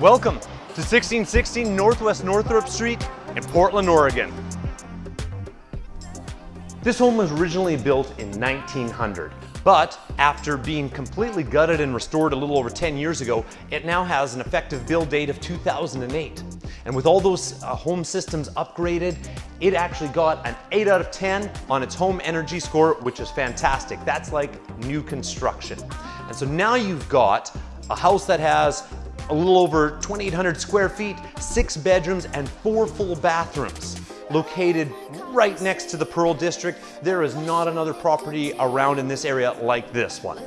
Welcome to 1616 Northwest Northrup Street in Portland, Oregon. This home was originally built in 1900, but after being completely gutted and restored a little over 10 years ago, it now has an effective build date of 2008. And with all those uh, home systems upgraded, it actually got an 8 out of 10 on its home energy score, which is fantastic. That's like new construction. And so now you've got a house that has a little over 2,800 square feet, six bedrooms, and four full bathrooms. Located right next to the Pearl District, there is not another property around in this area like this one.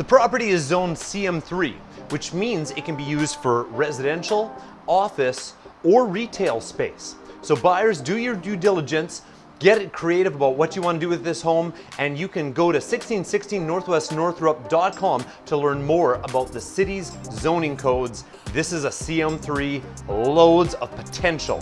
The property is zoned CM3, which means it can be used for residential, office, or retail space. So buyers, do your due diligence, get it creative about what you want to do with this home, and you can go to 1616 northwestnorthrup.com to learn more about the city's zoning codes. This is a CM3, loads of potential.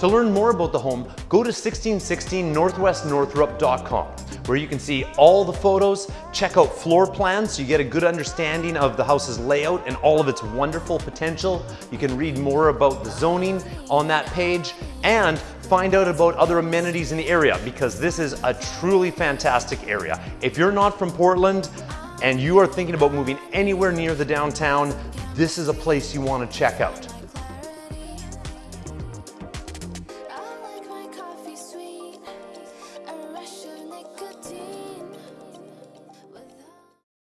To learn more about the home, go to 1616northwestnorthrup.com where you can see all the photos, check out floor plans so you get a good understanding of the house's layout and all of its wonderful potential. You can read more about the zoning on that page and find out about other amenities in the area because this is a truly fantastic area. If you're not from Portland and you are thinking about moving anywhere near the downtown, this is a place you want to check out.